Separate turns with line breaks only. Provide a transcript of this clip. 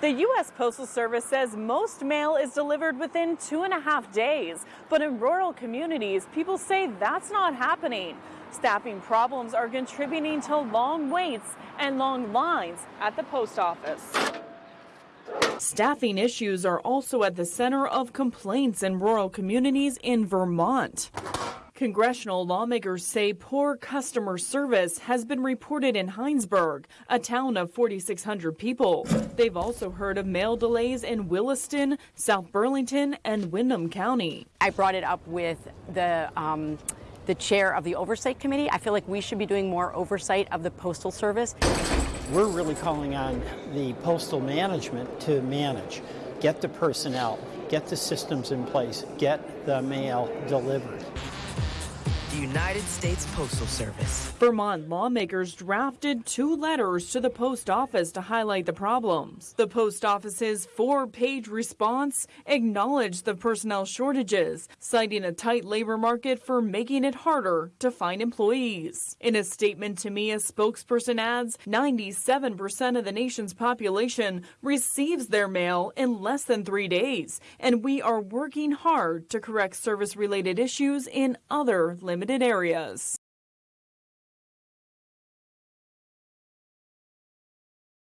The U.S. Postal Service says most mail is delivered within two and a half days, but in rural communities, people say that's not happening. Staffing problems are contributing to long waits and long lines at the post office. Staffing issues are also at the center of complaints in rural communities in Vermont. Congressional lawmakers say poor customer service has been reported in Hinesburg, a town of 4,600 people. They've also heard of mail delays in Williston, South Burlington, and Windham County.
I brought it up with the um, the chair of the oversight committee. I feel like we should be doing more oversight of the postal service.
We're really calling on the postal management to manage, get the personnel, get the systems in place, get the mail delivered
the United States Postal Service.
Vermont lawmakers drafted two letters to the post office to highlight the problems. The post office's four page response acknowledged the personnel shortages, citing a tight labor market for making it harder to find employees. In a statement to me, a spokesperson adds 97% of the nation's population receives their mail in less than three days, and we are working hard to correct service related issues in other limited limited areas.